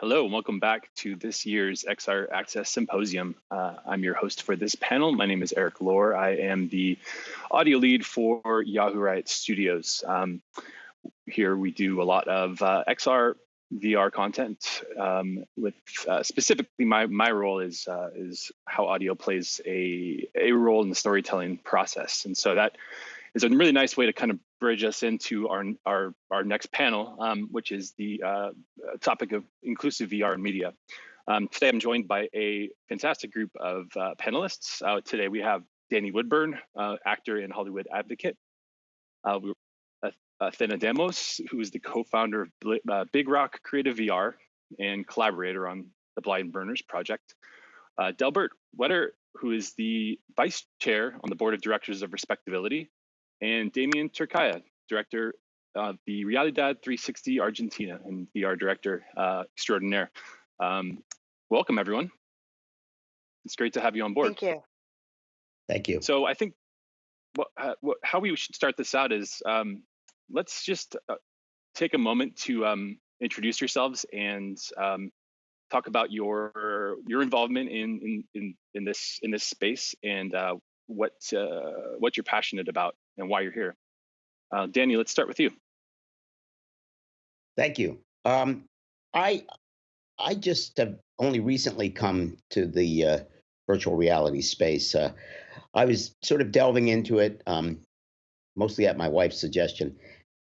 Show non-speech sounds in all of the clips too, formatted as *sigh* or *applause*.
Hello, and welcome back to this year's XR Access Symposium. Uh, I'm your host for this panel. My name is Eric Lohr. I am the audio lead for Yahoo RYOT Studios. Um, here we do a lot of uh, XR VR content. Um, with uh, specifically, my my role is uh, is how audio plays a a role in the storytelling process, and so that is a really nice way to kind of bridge us into our our, our next panel, um, which is the uh, topic of inclusive VR and media. Um, today, I'm joined by a fantastic group of uh, panelists. Uh, today, we have Danny Woodburn, uh, actor and Hollywood advocate. Uh, Athena Demos, who is the co-founder of uh, Big Rock Creative VR and collaborator on the Blind Burners project. Delbert Whetter, who is the vice chair on the board of directors of Respectability, and Damien Turkieh, director of the Realidad 360 Argentina and VR director uh, extraordinaire. Um, welcome, everyone. It's great to have you on board. Thank you. Thank you. So I think what, uh, what, how we should start this out is um, let's just uh, take a moment to um, introduce yourselves and um, talk about your your involvement in in in, in this in this space and uh, what uh, what you're passionate about and why you're here. Uh, Danny, let's start with you. Thank you. Um, I I just have only recently come to the uh, virtual reality space. Uh, I was sort of delving into it, um, mostly at my wife's suggestion,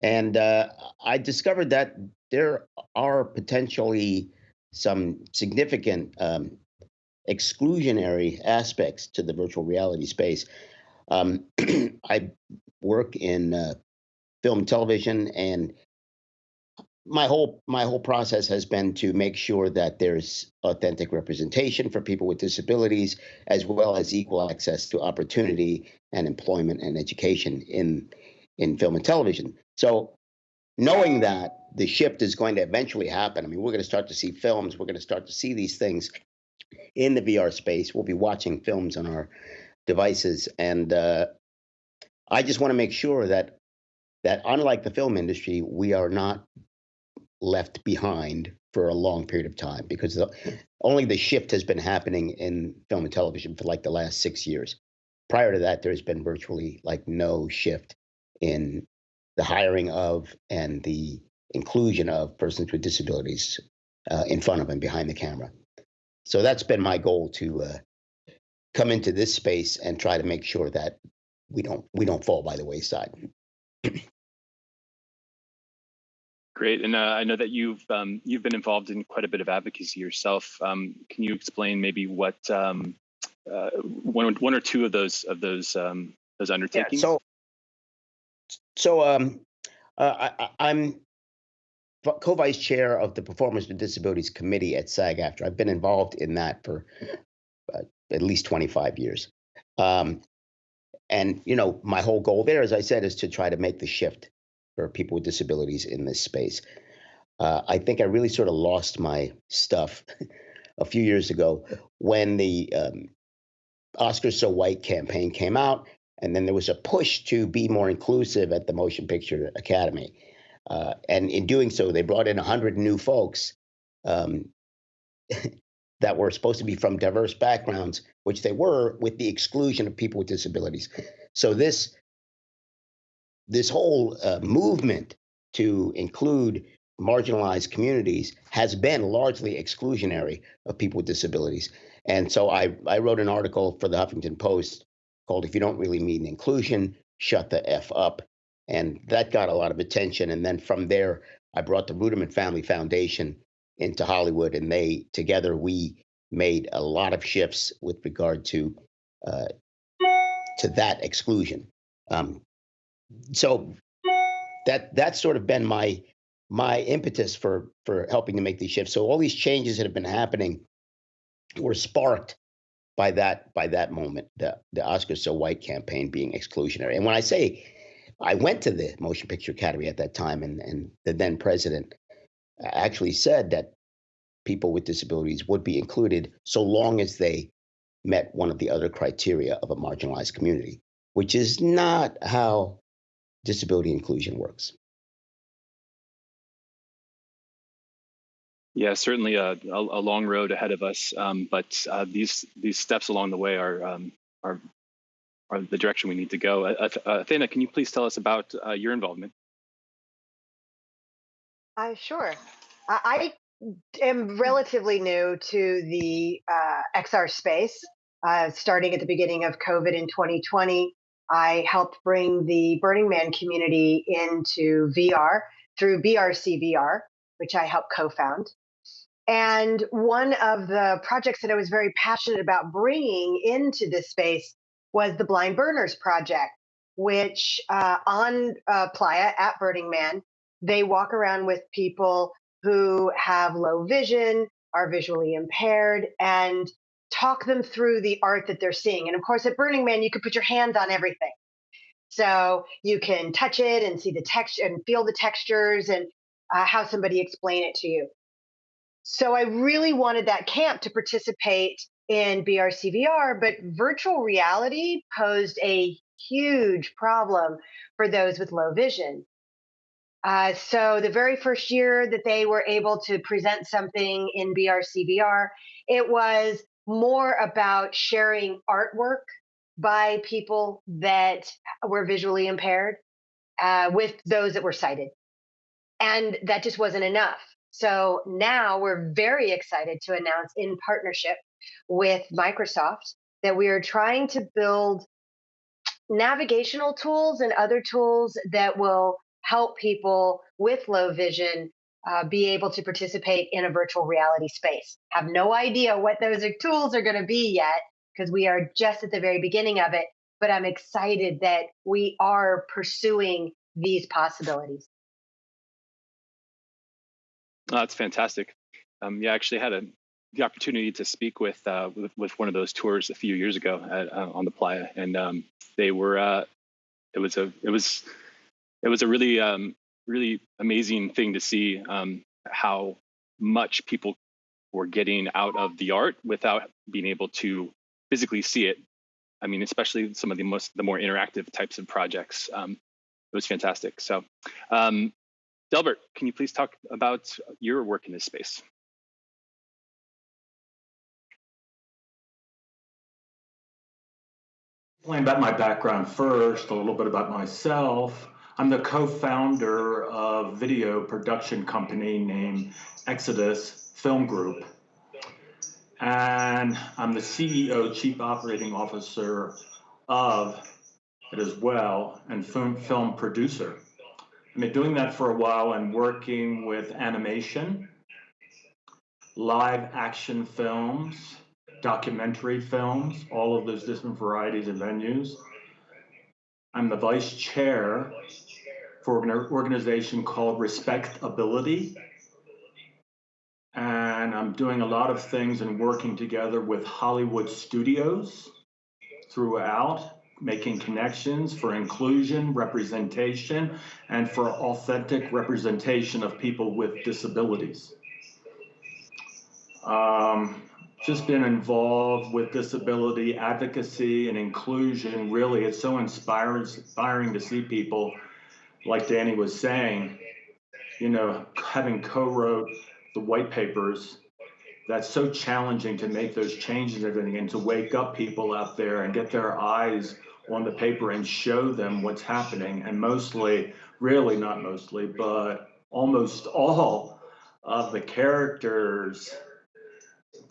and uh, I discovered that there are potentially some significant um, exclusionary aspects to the virtual reality space. Um, *clears throat* I work in uh, film, television, and my whole my whole process has been to make sure that there's authentic representation for people with disabilities, as well as equal access to opportunity and employment and education in in film and television. So, knowing that the shift is going to eventually happen, I mean, we're going to start to see films, we're going to start to see these things in the VR space. We'll be watching films on our devices, and uh, I just want to make sure that that unlike the film industry, we are not left behind for a long period of time because the, only the shift has been happening in film and television for like the last six years. Prior to that, there's been virtually like no shift in the hiring of and the inclusion of persons with disabilities uh, in front of and behind the camera. So that's been my goal to uh, come into this space and try to make sure that we don't we don't fall by the wayside. Great, and uh, I know that you've um, you've been involved in quite a bit of advocacy yourself. Um, can you explain maybe what um, uh, one one or two of those of those um, those undertakings? Yeah, so, so um, uh, I, am co-vice chair of the Performers with Disabilities Committee at SAG-AFTRA. I've been involved in that for at least 25 years. Um, and you know, my whole goal there, as I said, is to try to make the shift for people with disabilities in this space. Uh, I think I really sort of lost my stuff *laughs* a few years ago when the um, Oscars So White campaign came out, and then there was a push to be more inclusive at the Motion Picture Academy. Uh, and in doing so, they brought in 100 new folks um, *laughs* that were supposed to be from diverse backgrounds, which they were, with the exclusion of people with disabilities. So this this whole uh, movement to include marginalized communities has been largely exclusionary of people with disabilities. And so I, I wrote an article for the Huffington Post called If You Don't Really Mean Inclusion, Shut the F Up. And that got a lot of attention. And then from there, I brought the Ruderman Family Foundation into Hollywood, and they together we made a lot of shifts with regard to uh, to that exclusion. Um, so that that's sort of been my my impetus for for helping to make these shifts. So all these changes that have been happening were sparked by that by that moment, the the Oscars So White campaign being exclusionary. And when I say I went to the Motion Picture Academy at that time, and and the then president actually said that people with disabilities would be included so long as they met one of the other criteria of a marginalized community, which is not how disability inclusion works. Yeah, certainly a, a, a long road ahead of us, um, but uh, these these steps along the way are um, are are the direction we need to go. Uh, uh Athena, can you please tell us about uh, your involvement? Uh, sure. I am relatively new to the uh, XR space. Uh, starting at the beginning of COVID in 2020, I helped bring the Burning Man community into VR through BRC VR, which I helped co found. And one of the projects that I was very passionate about bringing into this space was the Blind Burners Project, which uh, on uh, Playa at Burning Man, they walk around with people who have low vision, are visually impaired, and talk them through the art that they're seeing. And of course, at Burning Man, you can put your hands on everything. So you can touch it and see the texture and feel the textures and uh, have somebody explain it to you. So I really wanted that camp to participate in BRCVR, but virtual reality posed a huge problem for those with low vision. Uh, so the very first year that they were able to present something in BRCVR, it was more about sharing artwork by people that were visually impaired uh, with those that were sighted. And that just wasn't enough. So now we're very excited to announce in partnership with Microsoft that we are trying to build navigational tools and other tools that will help people with low vision uh, be able to participate in a virtual reality space. Have no idea what those tools are going to be yet because we are just at the very beginning of it, but I'm excited that we are pursuing these possibilities. Oh, that's fantastic. Um, yeah, I actually had a, the opportunity to speak with, uh, with, with one of those tours a few years ago at, uh, on the playa, and um, they were uh, it was a it was it was a really um, really amazing thing to see um, how much people were getting out of the art without being able to physically see it. I mean, especially some of the most the more interactive types of projects. Um, it was fantastic. So, um, Delbert, can you please talk about your work in this space? Explain about my background first, a little bit about myself. I'm the co-founder of video production company named Exodus Film Group. And I'm the CEO, Chief Operating Officer of it as well, and film, film producer. I've been doing that for a while and working with animation, live action films, documentary films, all of those different varieties of venues. I'm the vice chair for an organization called Respectability. And I'm doing a lot of things and working together with Hollywood studios throughout, making connections for inclusion, representation, and for authentic representation of people with disabilities. Um, just been involved with disability advocacy and inclusion. Really, it's so inspiring, inspiring to see people, like Danny was saying, you know, having co-wrote the white papers. That's so challenging to make those changes and everything, and to wake up people out there and get their eyes on the paper and show them what's happening. And mostly, really not mostly, but almost all of the characters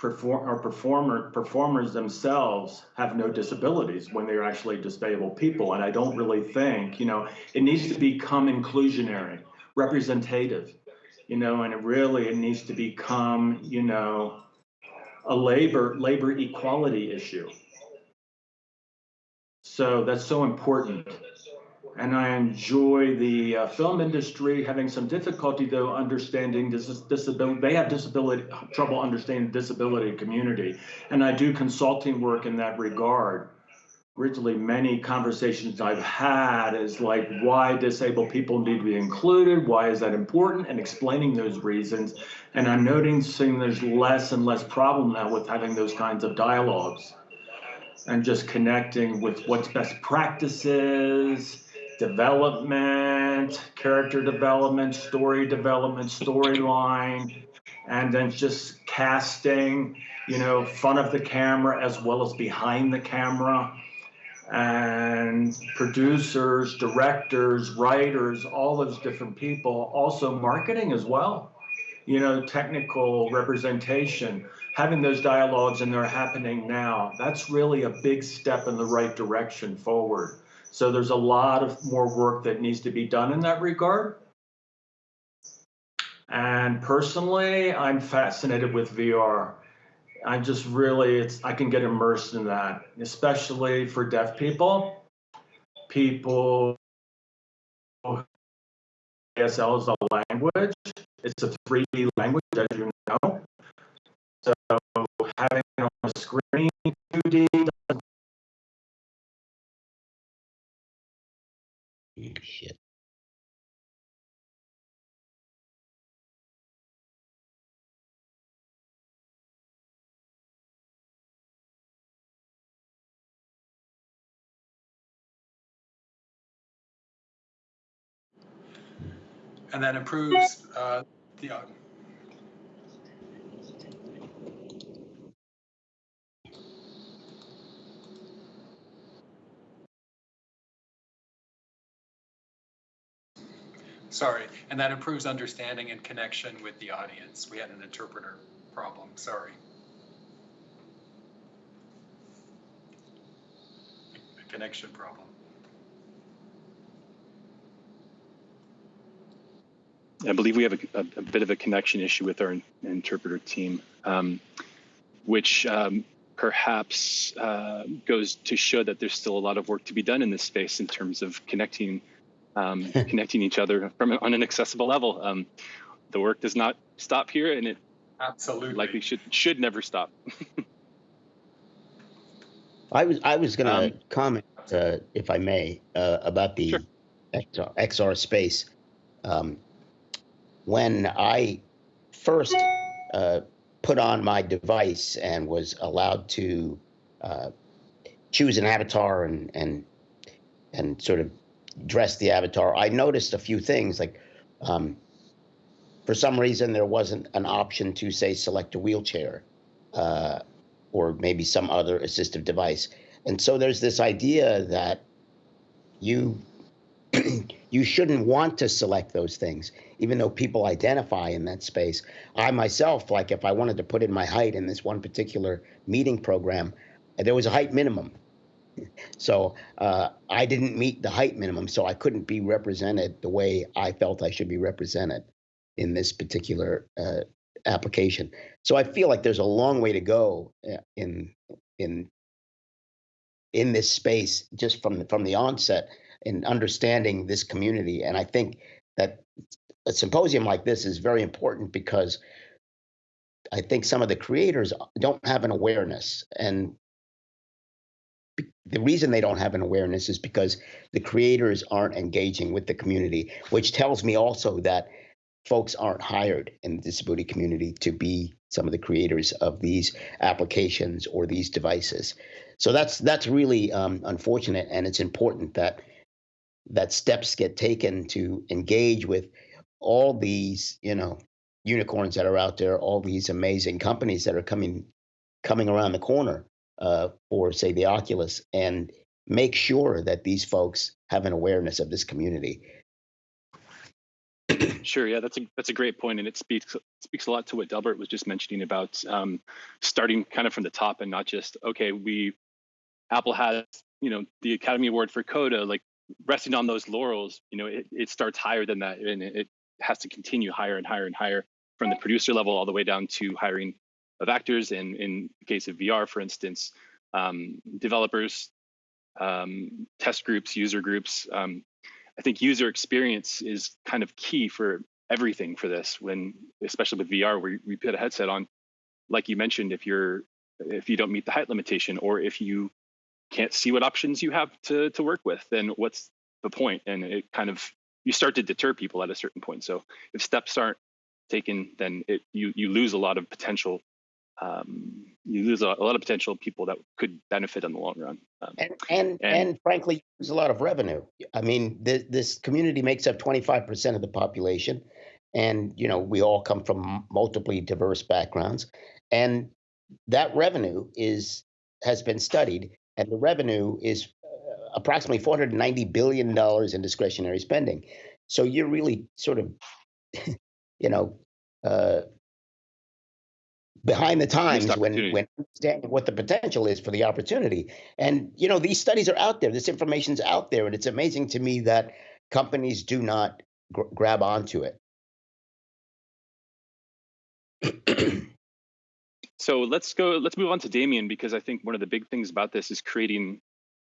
perform or performer performers themselves have no disabilities when they're actually disabled people. And i don't really think you know it needs to become inclusionary representative you know and it really it needs to become you know a labor labor equality issue. So that's so important and I enjoy the uh, film industry. Having some difficulty though understanding this disability, they have disability trouble understanding disability community, and I do consulting work in that regard. Originally, many conversations I've had is like why disabled people need to be included, why is that important, and explaining those reasons. And I'm noticing there's less and less problem now with having those kinds of dialogues and just connecting with what's best practices development, character development, story development, storyline, and then just casting, you know, front of the camera as well as behind the camera. And producers, directors, writers, all those different people, also marketing as well, you know, technical representation, having those dialogues and they're happening now. That's really a big step in the right direction forward. So there's a lot of more work that needs to be done in that regard. And personally, I'm fascinated with VR. I just really, it's I can get immersed in that, especially for deaf people. People, ASL is a language. It's a 3D language, as you know. So having it on a screen 2D Shit. And that improves uh, the. Uh, sorry, and that improves understanding and connection with the audience. We had an interpreter problem. Sorry. A connection problem. I believe we have a, a, a, bit of a connection issue with our interpreter team, um, which um, perhaps uh, goes to show that there's still a lot of work to be done in this space in terms of connecting um, *laughs* connecting each other from on an accessible level. Um, the work does not stop here, and it absolutely likely should should never stop. *laughs* I was I was going to um, comment, uh, if I may, uh, about the sure. XR, XR space. Um, when I first uh, put on my device and was allowed to uh, choose an avatar and and and sort of dress the avatar, I noticed a few things. Like, um, for some reason, there wasn't an option to say select a wheelchair, uh, or maybe some other assistive device. And so there's this idea that you *clears throat* you shouldn't want to select those things, even though people identify in that space. I myself, like if I wanted to put in my height in this one particular meeting program, there was a height minimum. *laughs* So uh, I didn't meet the height minimum, so I couldn't be represented the way I felt I should be represented in this particular uh, application. So I feel like there's a long way to go uh, in in in this space just from the, from the onset in understanding this community. And I think that a symposium like this is very important because I think some of the creators don't have an awareness. And the reason they don't have an awareness is because the creators aren't engaging with the community, which tells me also that folks aren't hired in the disability community to be some of the creators of these applications or these devices. So that's that's really um, unfortunate, and it's important that that steps get taken to engage with all these, you know, unicorns that are out there, all these amazing companies that are coming coming around the corner uh, for, say, the Oculus, and make sure that these folks have an awareness of this community. Sure, yeah, that's a that's a great point, and it speaks speaks a lot to what Delbert was just mentioning about um, starting kind of from the top and not just okay, we Apple has you know the Academy Award for Coda, like resting on those laurels, you know, it, it starts higher than that and it has to continue higher and higher and higher from the producer level all the way down to hiring of actors. And in the case of VR, for instance, um, developers, um, test groups, user groups. Um, I think user experience is kind of key for everything for this when, especially with VR, where we put a headset on, like you mentioned, if you're, if you don't meet the height limitation or if you can't see what options you have to to work with, then what's the point? And it kind of you start to deter people at a certain point. So if steps aren't taken, then it you you lose a lot of potential. Um, you lose a, a, lot of potential people that could benefit in the long run. Um, and, and, and and frankly, there's a lot of revenue. I mean, th- this community makes up 25% of the population, and you know we all come from multiply diverse backgrounds, and that revenue is has been studied, and the revenue is uh, approximately 490 billion dollars in discretionary spending. So you're really sort of, *laughs* you know, uh, behind the times when when understanding what the potential is for the opportunity. And you know, these studies are out there. This information's out there, and it's amazing to me that companies do not gr- grab onto it. *clears throat* so let's go. Let's move on to Damien because I think one of the big things about this is creating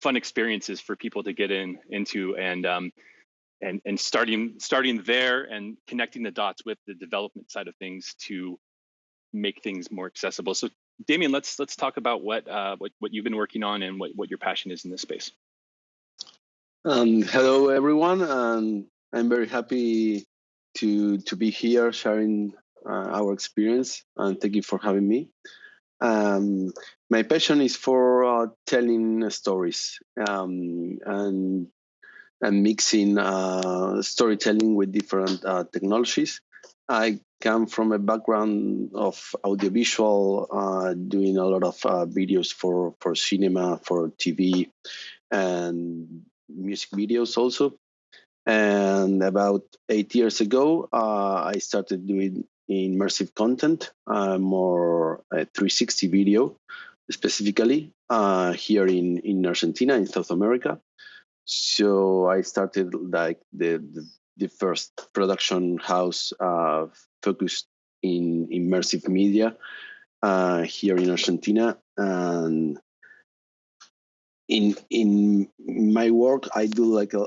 fun experiences for people to get in into and um, and and starting starting there and connecting the dots with the development side of things to make things more accessible. So Damien, let's let's talk about what uh, what what you've been working on and what what your passion is in this space. Um, hello everyone, and I'm very happy to to be here sharing our experience, and thank you for having me. Um, my passion is for uh, telling stories um, and and mixing uh, storytelling with different uh, technologies. I come from a background of audiovisual, uh, doing a lot of uh, videos for for cinema, for TV, and music videos also. And about eight years ago, uh, I started doing immersive content, uh, more 360 video, specifically uh, here in in Argentina, in South America. So I started like the, the the first production house uh, focused in immersive media uh, here in Argentina. And in in my work, I do like a,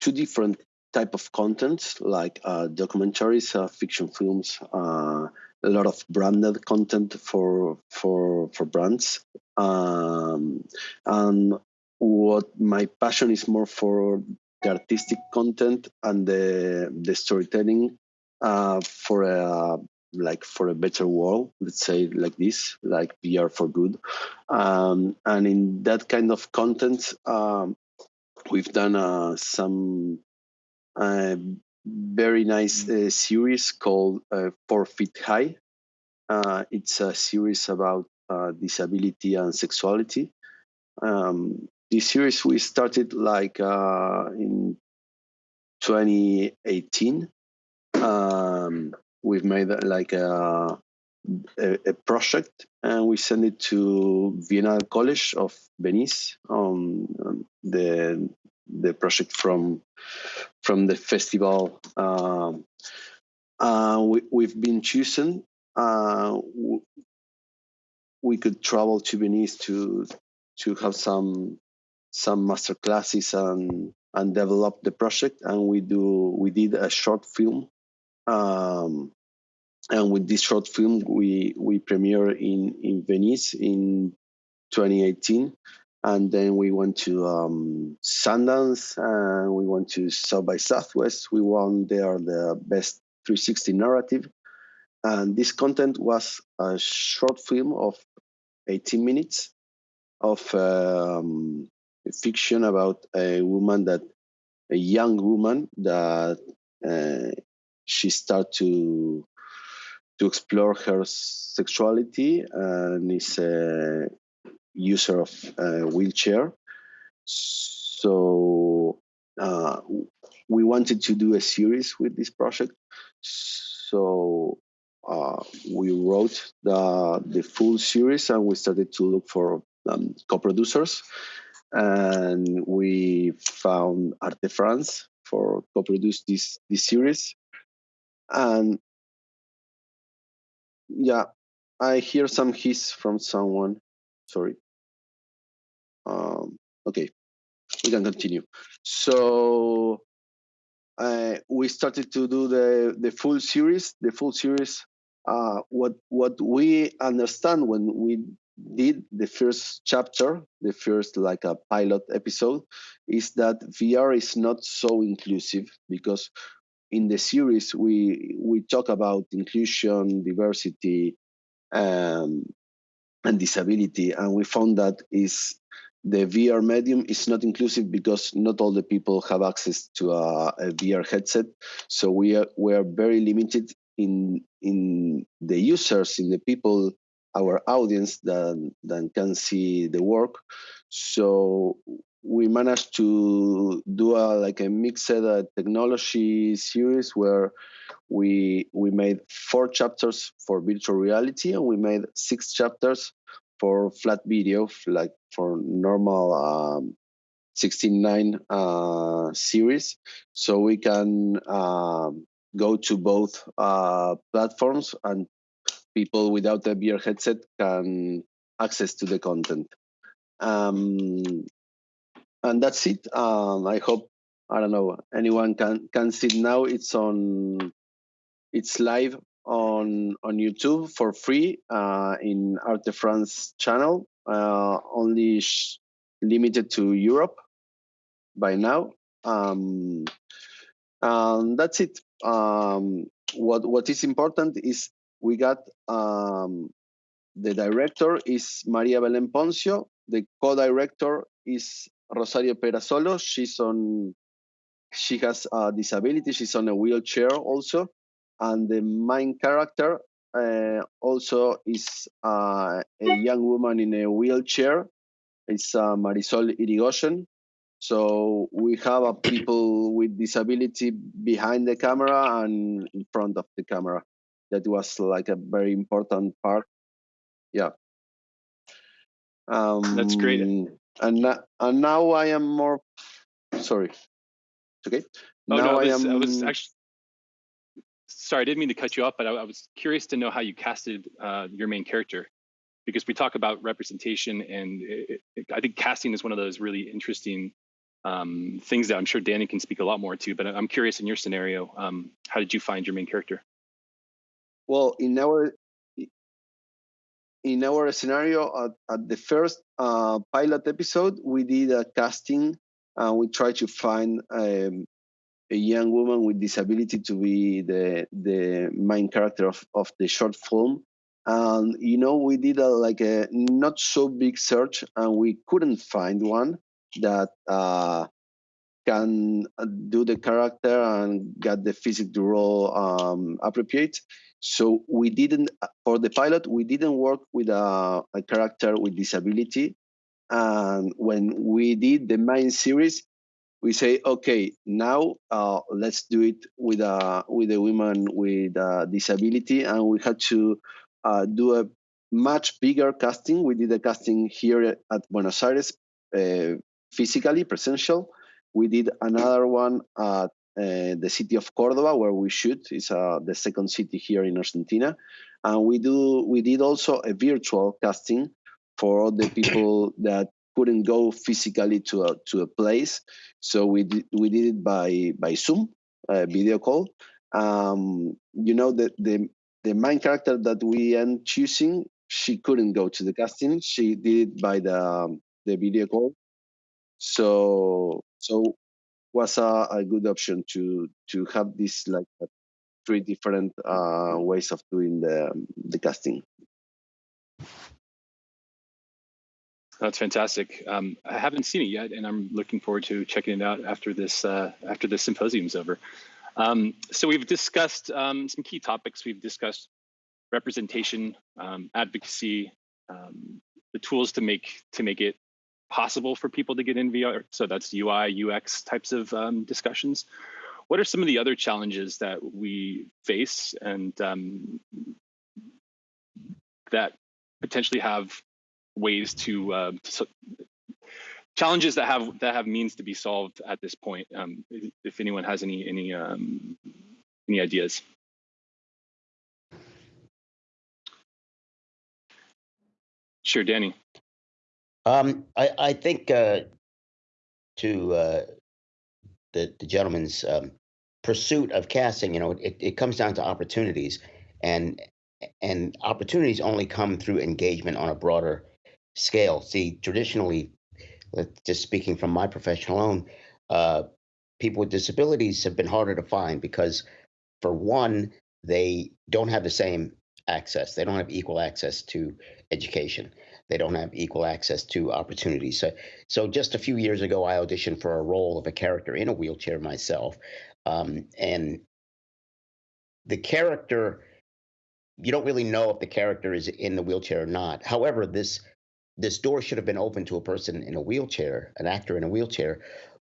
two different type of content, like uh, documentaries, uh, fiction films, uh, a lot of branded content for for for brands, um, and what my passion is more for the artistic content and the the storytelling uh, for a like for a better world let's say like this like VR for good. Um, and in that kind of content um, we've done uh, some uh, very nice uh, series called uh, four feet high uh, it's a series about disability and sexuality um, this series we started like uh, in 2018. Um, we've made like a, a, a, project and we sent it to Biennale College of Venice. Um, the the project from from the festival. Um, uh, we, we've been chosen. Uh, we could travel to Venice to to have some some master classes and and develop the project and we do we did a short film um, and with this short film we we premiere in in venice in 2018 and then we went to um, sundance and we went to south by southwest. We won there the best 360 narrative. And this content was a short film of 18 minutes of um, fiction about a woman that a young woman that uh, she start to to explore her sexuality and is a user of a wheelchair so uh, we wanted to do a series with this project so uh, we wrote the the full series and we started to look for um, co-producers and we found Arte France for co-produce this this series. And yeah, I hear some hiss from someone. Sorry. Um, okay, we can continue. So uh, we started to do the the full series. The full series. Uh, what what we understand when we did the first chapter, the first like a pilot episode, is that VR is not so inclusive because in the series we we talk about inclusion, diversity, um, and disability, and we found that is the VR medium is not inclusive because not all the people have access to a, a VR headset. So we are we are very limited in in the users, in the people, our audience that that can see the work. So we managed to do a like a mixed uh, technology series where we we made four chapters for virtual reality and we made six chapters for flat video, like for normal um, 16.9 uh, series. So we can um, go to both uh, platforms and people without a VR headset can access to the content. Um, and that's it. Um, I hope I don't know anyone can can see it now. It's on. It's live on on YouTube for free uh, in Arte France channel. Uh, only limited to Europe by now. Um, and that's it. Um, what what is important is we got um, the director is Maria Belen Poncio. The co-director is Rosario Perazolo. She's on. She has a disability. She's on a wheelchair also, and the main character uh, also is uh, a young woman in a wheelchair. It's uh, Marisol Irigoyen. So we have a people with disability behind the camera and in front of the camera. That was like a very important part. Yeah. Um, That's great. And, and now I am more. Sorry. It's okay. Oh, now no, I, was, I am. I was actually. Sorry, I didn't mean to cut you off, but I, I was curious to know how you casted uh, your main character, because we talk about representation, and it, it, I think casting is one of those really interesting um, things that I'm sure Danny can speak a lot more to. But I'm curious in your scenario, um, how did you find your main character? Well, in our in our scenario at, at the first uh, pilot episode, we did a casting and we tried to find um, a young woman with disability to be the the main character of, of the short film. And you know, we did a, like a not so big search, and we couldn't find one that uh, can do the character and get the physical role um, appropriate. So we didn't for the pilot we didn't work with a, a character with disability, and when we did the main series, we say okay now uh, let's do it with a with a woman with a disability, and we had to uh, do a much bigger casting. We did a casting here at Buenos Aires, uh, physically, presential. We did another one at uh, the city of Cordoba, where we shoot. It's uh, the second city here in Argentina, and we do we did also a virtual casting for all the people that couldn't go physically to a to a place. So we did we did it by by Zoom, uh, video call. Um, you know the the the main character that we end choosing, she couldn't go to the casting. She did it by the um, the video call. So so was a, a good option to to have this like three different uh, ways of doing the the casting. That's fantastic. Um, I haven't seen it yet, and I'm looking forward to checking it out after this uh, after the symposium's over. Um, so we've discussed um, some key topics. We've discussed representation, um, advocacy, um, the tools to make to make it possible for people to get in VR. So that's UI, UX types of um, discussions. What are some of the other challenges that we face and that potentially have ways to, uh, to, challenges that have that have means to be solved at this point? Um, if anyone has any any um, any ideas. Sure, Danny. Um, I, I think uh, to uh, the, the gentleman's um, pursuit of casting, you know, it, it comes down to opportunities, and and opportunities only come through engagement on a broader scale. See, traditionally, just speaking from my professional own, uh, people with disabilities have been harder to find because, for one, they don't have the same access. They don't have equal access to education. they don't have equal access to opportunities. So, so just a few years ago, I auditioned for a role of a character in a wheelchair myself, um, and the character you don't really know if the character is in the wheelchair or not. However, this this door should have been open to a person in a wheelchair, an actor in a wheelchair,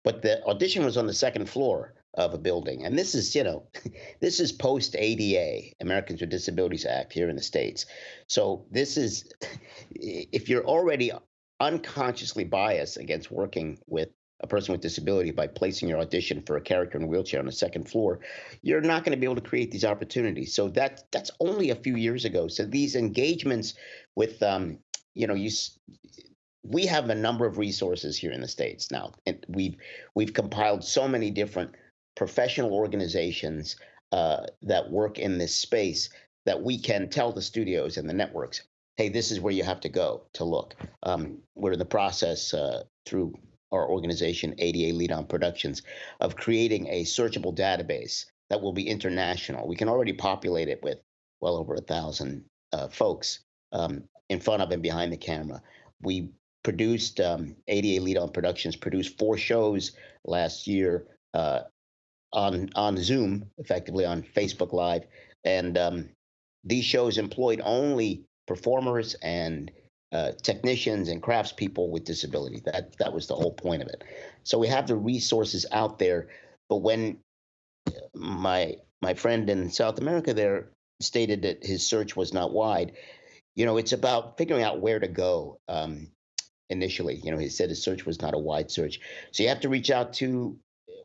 but the audition was on the second floor of a building. And this is, you know, *laughs* this is post ADA, Americans with Disabilities Act here in the States. So this is, *laughs* if you're already unconsciously biased against working with a person with disability by placing your audition for a character in a wheelchair on the second floor, you're not going to be able to create these opportunities. So that that's only a few years ago. So these engagements with, um, you know, you we have a number of resources here in the states now, and we've we've compiled so many different professional organizations uh, that work in this space that we can tell the studios and the networks, hey, this is where you have to go to look. Um, we're in the process uh, through our organization, ADA Lead On Productions, of creating a searchable database that will be international. We can already populate it with well over a thousand uh, folks um, in front of and behind the camera. We produced um, ADA Lead On Productions produced four shows last year uh, on on Zoom, effectively on Facebook Live, and um, these shows employed only performers and uh, technicians and craftspeople with disability. That that was the whole point of it. So we have the resources out there, but when uh, my my friend in South America there stated that his search was not wide, you know, it's about figuring out where to go. Um, initially, you know, he said his search was not a wide search, so you have to reach out to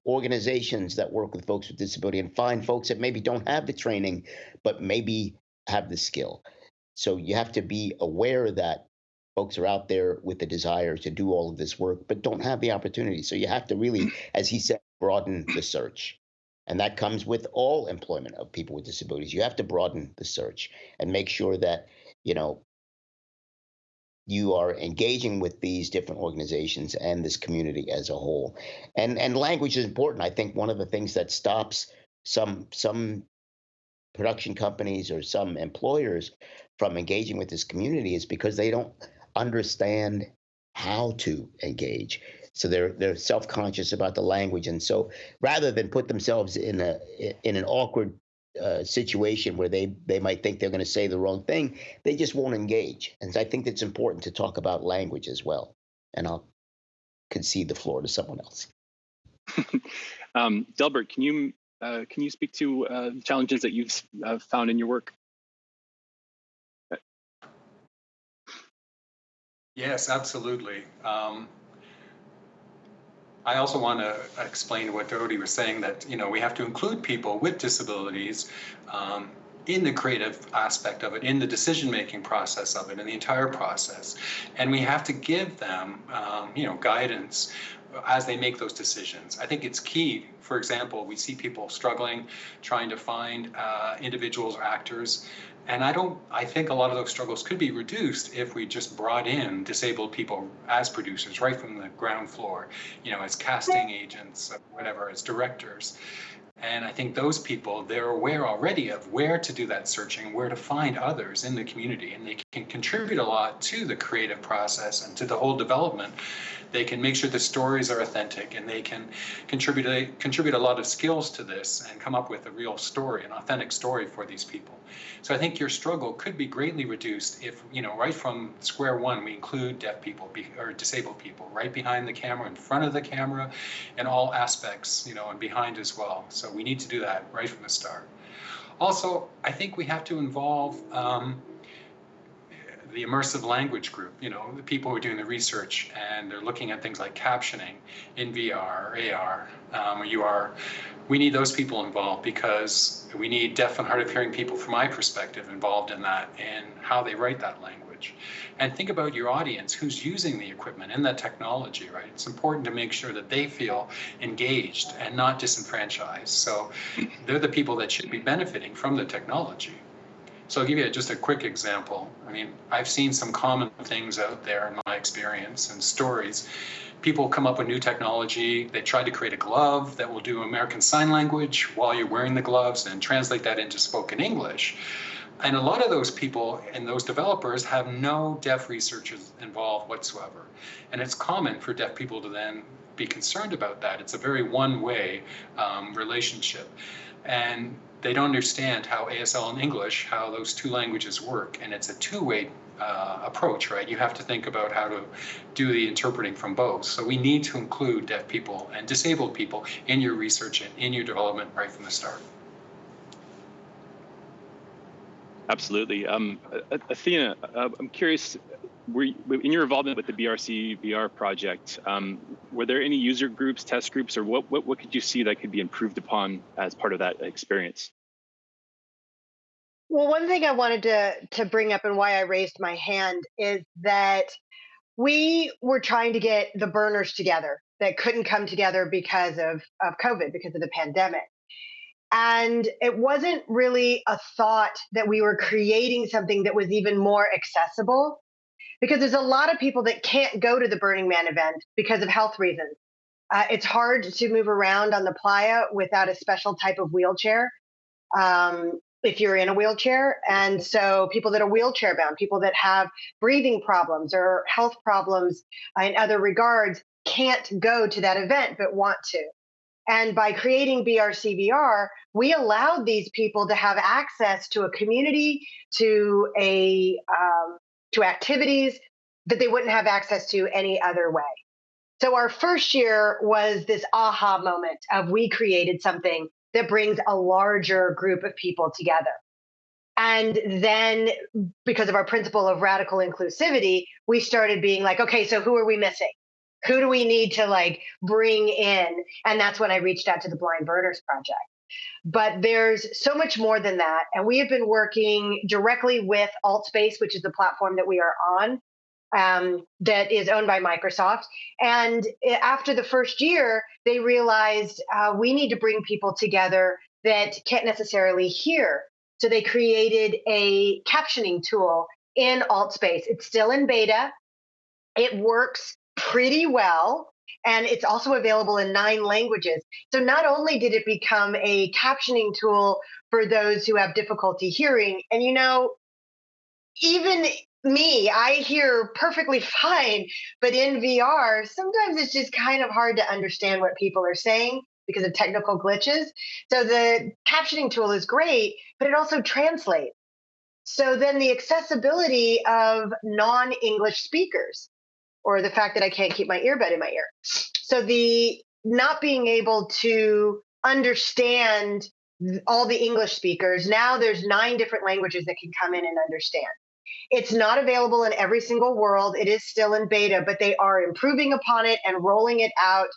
organizations that work with folks with disability and find folks that maybe don't have the training, but maybe have the skill. So you have to be aware that folks are out there with the desire to do all of this work, but don't have the opportunity. So you have to really, as he said, broaden the search. And that comes with all employment of people with disabilities. You have to broaden the search and make sure that, you know, you are engaging with these different organizations and this community as a whole. And and language is important. I think one of the things that stops some some production companies or some employers from engaging with this community is because they don't understand how to engage. So they're they're self-conscious about the language, and so rather than put themselves in a in an awkward uh, situation where they they might think they're going to say the wrong thing, they just won't engage. And I think it's important to talk about language as well. And I'll concede the floor to someone else. *laughs* um, Delbert, can you uh, can you speak to uh, challenges that you've uh, found in your work? Yes, absolutely. Um, I also want to explain what Dodi was saying that you know we have to include people with disabilities um, in the creative aspect of it, in the decision-making process of it, in the entire process, and we have to give them um, you know guidance as they make those decisions. I think it's key. For example, we see people struggling, trying to find uh, individuals or actors and I don't, I think a lot of those struggles could be reduced if we just brought in disabled people as producers right from the ground floor, you know, as casting agents, whatever, as directors. And I think those people, they're aware already of where to do that searching, where to find others in the community, and they can contribute a lot to the creative process and to the whole development they can make sure the stories are authentic and they can contribute a, contribute a lot of skills to this and come up with a real story, an authentic story for these people. So I think your struggle could be greatly reduced if, you know, right from square one, we include deaf people or disabled people right behind the camera, in front of the camera, in all aspects, you know, and behind as well. So we need to do that right from the start. Also, I think we have to involve um, the immersive language group, you know, the people who are doing the research and they're looking at things like captioning in VR or AR um, or UR. We need those people involved because we need deaf and hard of hearing people, from my perspective, involved in that and how they write that language. And think about your audience who's using the equipment and that technology, right? It's important to make sure that they feel engaged and not disenfranchised. So they're the people that should be benefiting from the technology. So I'll give you just a quick example. I mean, I've seen some common things out there in my experience and stories. People come up with new technology. They try to create a glove that will do American Sign Language while you're wearing the gloves and translate that into spoken English. and a lot of those people and those developers have no deaf researchers involved whatsoever. And it's common for deaf people to then be concerned about that. It's a very one-way um, relationship. And they don't understand how ASL and English, how those two languages work. And it's a two-way uh, approach, right? You have to think about how to do the interpreting from both. So we need to include deaf people and disabled people in your research and in your development right from the start. Absolutely. Um, Athena, uh, I'm curious, you, in your involvement with the BRC VR project, um, were there any user groups, test groups, or what, what, what could you see that could be improved upon as part of that experience? Well, one thing I wanted to to bring up and why I raised my hand is that we were trying to get the burners together that couldn't come together because of of COVID, because of the pandemic. And it wasn't really a thought that we were creating something that was even more accessible because there's a lot of people that can't go to the Burning Man event because of health reasons. Uh, it's hard to move around on the playa without a special type of wheelchair. Um, if you're in a wheelchair. And so people that are wheelchair bound, people that have breathing problems or health problems in other regards can't go to that event but want to. And by creating BRCVR, we allowed these people to have access to a community, to a um, to activities that they wouldn't have access to any other way. So our first year was this aha moment of we created something that brings a larger group of people together. And then, because of our principle of radical inclusivity, we started being like, okay, so who are we missing? Who do we need to like bring in? And that's when I reached out to the Blind Burners Project. But there's so much more than that. And we have been working directly with AltSpace, which is the platform that we are on, um, that is owned by Microsoft. And after the first year, they realized uh, we need to bring people together that can't necessarily hear. So they created a captioning tool in AltSpace. It's still in beta. It works pretty well. And it's also available in nine languages. So not only did it become a captioning tool for those who have difficulty hearing, and you know, even me, I hear perfectly *laughs* fine, but in VR, sometimes it's just kind of hard to understand what people are saying because of technical glitches. So the captioning tool is great, but it also translates. So then the accessibility of non English speakers, or the fact that I can't keep my earbud in my ear. So the not being able to understand all the English speakers, now there's nine different languages that can come in and understand. It's not available in every single world. It is still in beta, but they are improving upon it and rolling it out.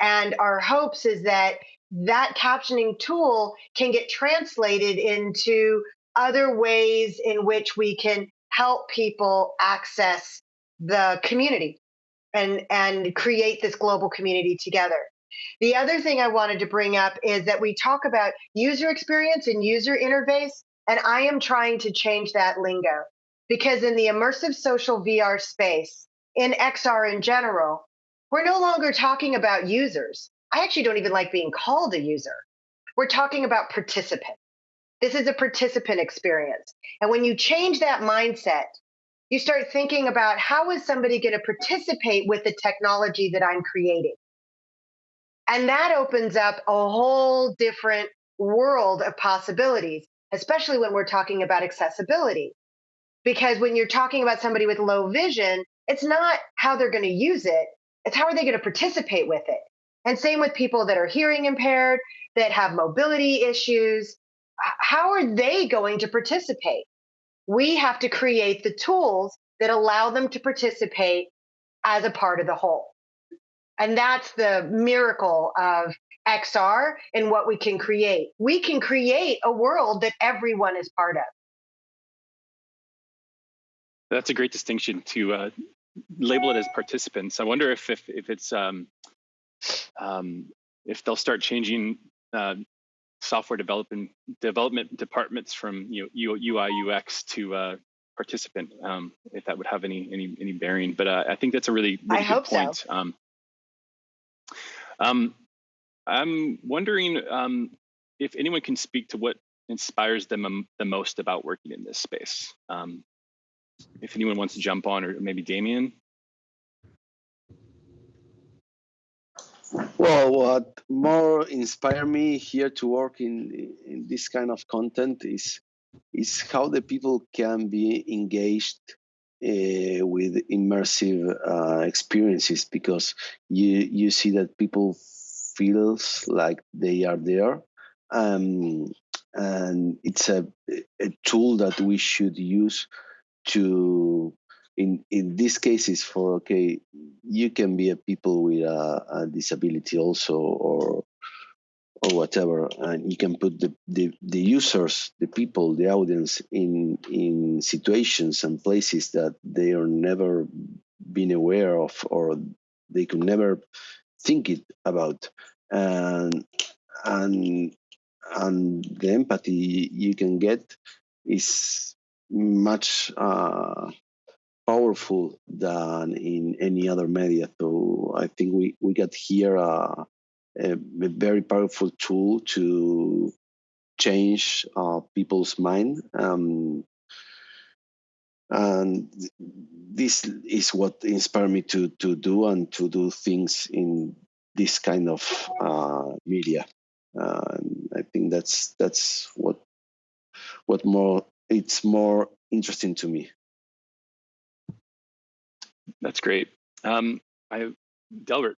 And our hopes is that that captioning tool can get translated into other ways in which we can help people access the community and and create this global community together. The other thing I wanted to bring up is that we talk about user experience and user interface, and I am trying to change that lingo because in the immersive social VR space, in XR in general, we're no longer talking about users. I actually don't even like being called a user. We're talking about participants. This is a participant experience. And when you change that mindset, you start thinking about how is somebody going to participate with the technology that I'm creating? And that opens up a whole different world of possibilities, especially when we're talking about accessibility. Because when you're talking about somebody with low vision, it's not how they're going to use it, it's how are they going to participate with it. And same with people that are hearing impaired, that have mobility issues. How are they going to participate? We have to create the tools that allow them to participate as a part of the whole. And that's the miracle of XR and what we can create. We can create a world that everyone is part of. That's a great distinction to uh, label it as participants. I wonder if if, if it's um, um, if they'll start changing uh, software development development departments from you know UI UX to uh, participant. Um, if that would have any any any bearing, but uh, I think that's a really, really I good point. So. Um, um, I'm wondering um, if anyone can speak to what inspires them the most about working in this space? Um, if anyone wants to jump on, or maybe Damien. Well, what more inspire me here to work in in this kind of content is is how the people can be engaged uh, with immersive uh, experiences because you you see that people feels like they are there um, and it's a, a tool that we should use to in in these cases for okay you can be a people with a, a disability also or or whatever and you can put the, the the users the people the audience in in situations and places that they are never been aware of or they could never think it about. And and and the empathy you can get is much uh, powerful than in any other media. So I think we, we got here a, a very powerful tool to change uh, people's mind. Um, and this is what inspired me to to do and to do things in this kind of uh, media. Uh, I think that's that's what what more it's more interesting to me. That's great. Um, I, Delbert.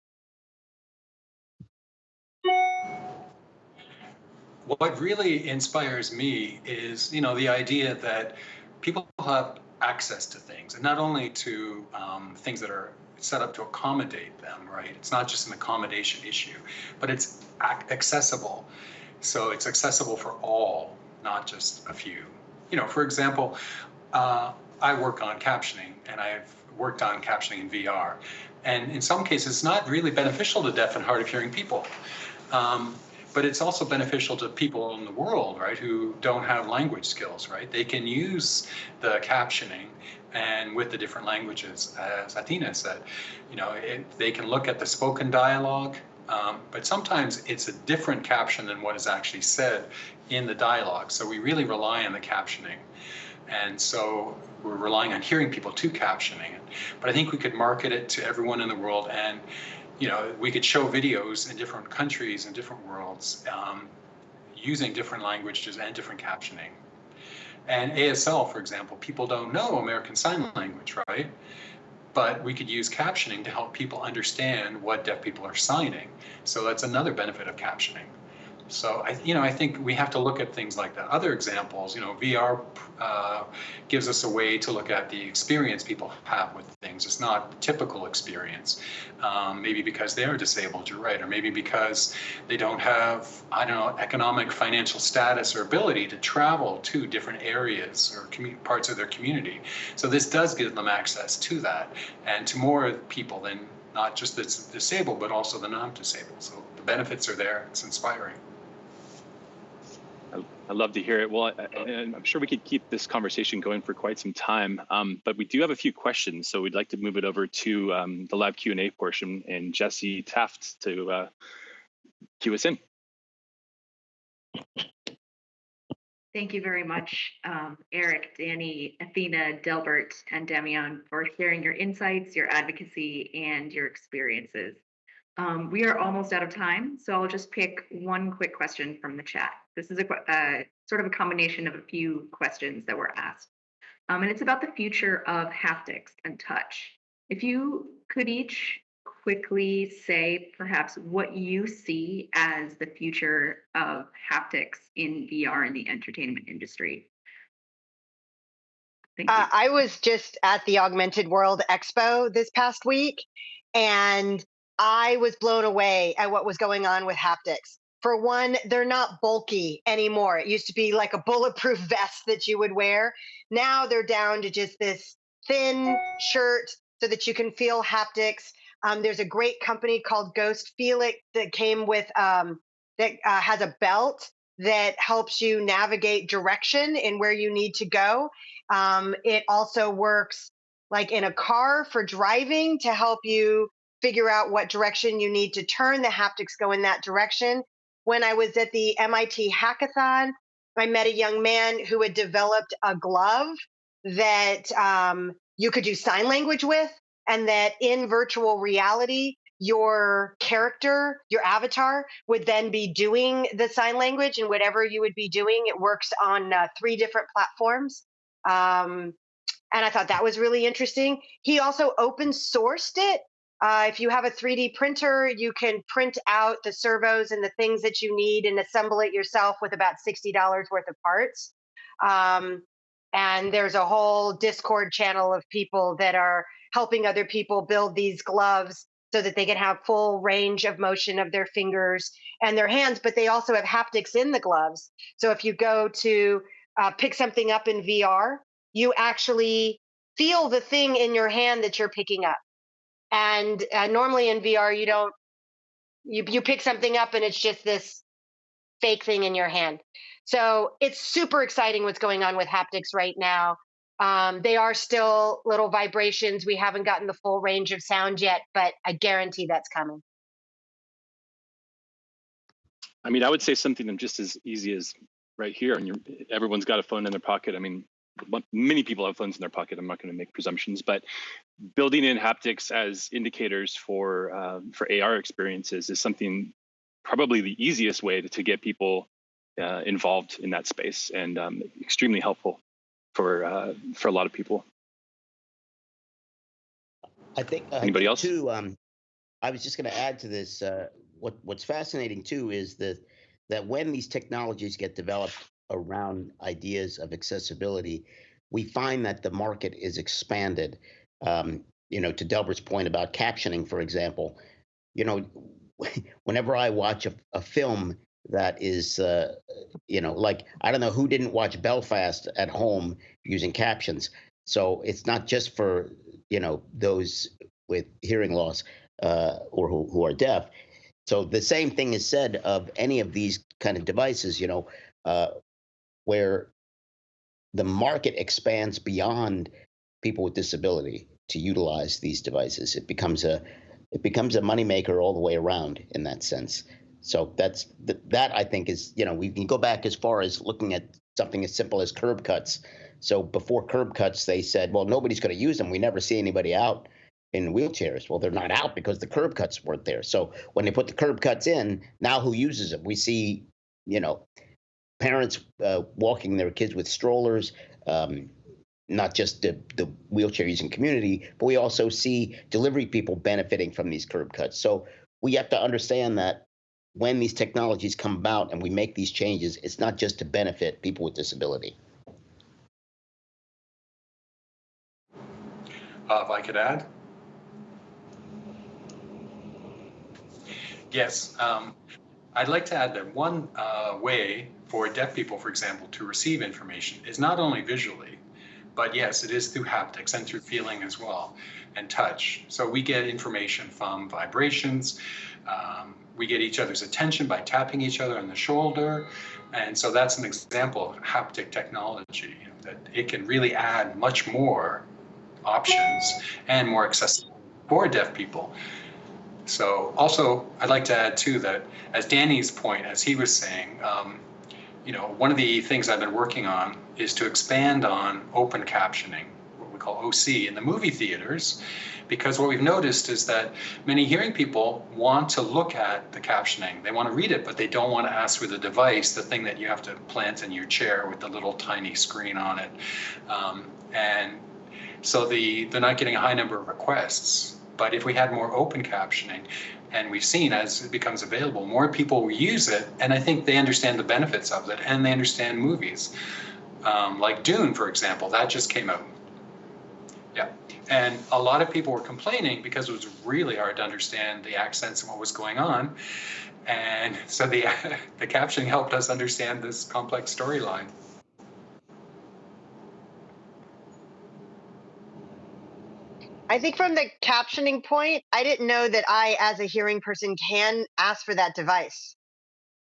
What really inspires me is, you know, the idea that people have access to things, and not only to um, things that are set up to accommodate them, right? It's not just an accommodation issue, but it's accessible. So it's accessible for all, not just a few. You know, for example, uh, I work on captioning and I've worked on captioning in VR. And in some cases, it's not really beneficial to deaf and hard of hearing people. Um, but it's also beneficial to people in the world, right, who don't have language skills, right? They can use the captioning and with the different languages, as Athena said, you know, it, they can look at the spoken dialogue, um, but sometimes it's a different caption than what is actually said in the dialogue. So we really rely on the captioning. And so we're relying on hearing people to captioning it. But I think we could market it to everyone in the world and you know, we could show videos in different countries and different worlds um, using different languages and different captioning. And ASL, for example, people don't know American Sign Language, right? But we could use captioning to help people understand what deaf people are signing. So that's another benefit of captioning. So I, you know, I think we have to look at things like that. Other examples, you know, VR uh, gives us a way to look at the experience people have with things. It's not typical experience. Um, maybe because they are disabled, you're right, or maybe because they don't have, I don't know, economic, financial status or ability to travel to different areas or parts of their community. So this does give them access to that and to more people than not just the disabled, but also the non-disabled. So the benefits are there. It's inspiring. I love to hear it. Well, I, am sure we could keep this conversation going for quite some time, um, but we do have a few questions, so we'd like to move it over to um, the live Q&A portion and Jesse Taft to uh, cue us in. Thank you very much, um, Eric, Danny, Athena, Delbert, and Damien for sharing your insights, your advocacy, and your experiences. Um, we are almost out of time, so I'll just pick one quick question from the chat. This is a uh, sort of a combination of a few questions that were asked. Um, and it's about the future of haptics and touch. If you could each quickly say perhaps what you see as the future of haptics in VR in the entertainment industry. Uh, I was just at the Augmented World Expo this past week, and I was blown away at what was going on with haptics. For one, they're not bulky anymore. It used to be like a bulletproof *laughs* vest that you would wear. Now they're down to just this thin shirt so that you can feel haptics. Um, there's a great company called Ghost Feel It that came with um, that uh, has a belt that helps you navigate direction in where you need to go. Um, it also works like in a car for driving to help you figure out what direction you need to turn. The haptics go in that direction. When I was at the MIT hackathon, I met a young man who had developed a glove that um, you could do sign language with, and that in virtual reality, your character, your avatar, would then be doing the sign language, and whatever you would be doing, it works on uh, three different platforms. Um, and I thought that was really interesting. He also open sourced it. Uh, if you have a 3D printer, you can print out the servos and the things that you need and assemble it yourself with about $60 worth of parts. Um, and there's a whole Discord channel of people that are helping other people build these gloves so that they can have full range of motion of their fingers and their hands, but they also have haptics in the gloves. So if you go to uh, pick something up in VR, you actually feel the thing in your hand that you're picking up. And uh, normally in VR, you don't, you, you pick something up and it's just this fake thing in your hand. So it's super exciting what's going on with haptics right now. Um, they are still little vibrations. We haven't gotten the full range of sound yet, but I guarantee that's coming. I mean, I would say something just as easy as right here, and everyone's got a phone in their pocket. I mean, many people have phones in their pocket. I'm not going to make presumptions, but building in haptics as indicators for um, for AR experiences is something probably the easiest way to, to get people uh, involved in that space and um, extremely helpful for uh, for a lot of people. I think uh, anybody else too. Um, I was just going to add to this. Uh, what What's fascinating too is that that when these technologies get developed around ideas of accessibility, we find that the market is expanded. Um, you know, to Delbert's point about captioning, for example, you know, *laughs* whenever I watch a, a film that is, uh, you know, like I don't know who didn't watch Belfast at home using captions. So it's not just for you know those with hearing loss uh, or who, who are deaf. So the same thing is said of any of these kind of devices. You know, uh, where the market expands beyond people with disability to utilize these devices. It becomes a it becomes a moneymaker all the way around in that sense. So that's that I think is you know we can go back as far as looking at something as simple as curb cuts. So before curb cuts, they said, well, nobody's going to use them. We never see anybody out in wheelchairs. Well, they're not out because the curb cuts weren't there. So when they put the curb cuts in, now who uses them? We see, you know, parents uh, walking their kids with strollers. Um, not just the, the wheelchair using community, but we also see delivery people benefiting from these curb cuts. So we have to understand that when these technologies come about and we make these changes, it's not just to benefit people with disability. Uh, if I could add? Yes, um, I'd like to add that one uh, way for deaf people, for example, to receive information is not only visually, but yes, it is through haptics and through feeling as well and touch. So we get information from vibrations, um, we get each other's attention by tapping each other on the shoulder. And so that's an example of haptic technology you know, that it can really add much more options and more accessible for deaf people. So also, I'd like to add too that as Danny's point, as he was saying, um, you know, one of the things I've been working on is to expand on open captioning, what we call OC in the movie theaters, because what we've noticed is that many hearing people want to look at the captioning. They want to read it, but they don't want to ask for the device, the thing that you have to plant in your chair with the little tiny screen on it. Um, and so the, they're not getting a high number of requests. But if we had more open captioning, and we've seen as it becomes available, more people will use it, and I think they understand the benefits of it, and they understand movies. Um, like Dune, for example, that just came out. Yeah. And a lot of people were complaining because it was really hard to understand the accents and what was going on. And so the, *laughs* the captioning helped us understand this complex storyline. I think from the captioning point, I didn't know that I, as a hearing person, can ask for that device.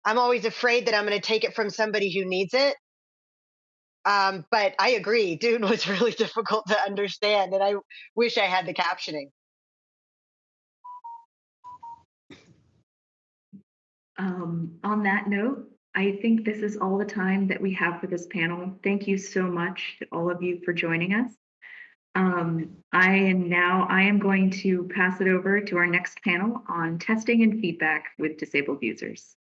I'm always afraid that I'm going to take it from somebody who needs it. Um, but I agree, *laughs* Dune was really difficult to understand, and I wish I had the captioning. Um, on that note, I think this is all the time that we have for this panel. Thank you so much to all of you for joining us. Um, I am now, I am going to pass it over to our next panel on testing and feedback with disabled users.